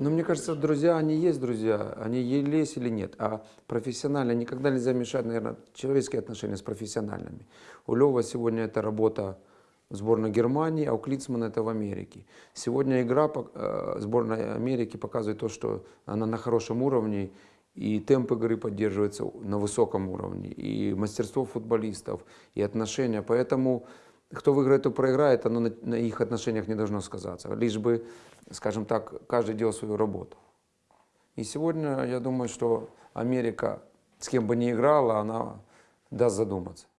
Но мне кажется, друзья, они есть друзья, они есть или нет. А профессионально никогда нельзя мешать, наверное, человеческие отношения с профессиональными. У Лева сегодня это работа в сборной Германии, а у Клицмана это в Америке. Сегодня игра э, сборной Америки показывает то, что она на хорошем уровне, и темп игры поддерживается на высоком уровне, и мастерство футболистов, и отношения. Поэтому кто выиграет, кто проиграет, оно на, на их отношениях не должно сказаться. Лишь бы, скажем так, каждый делал свою работу. И сегодня я думаю, что Америка, с кем бы ни играла, она даст задуматься.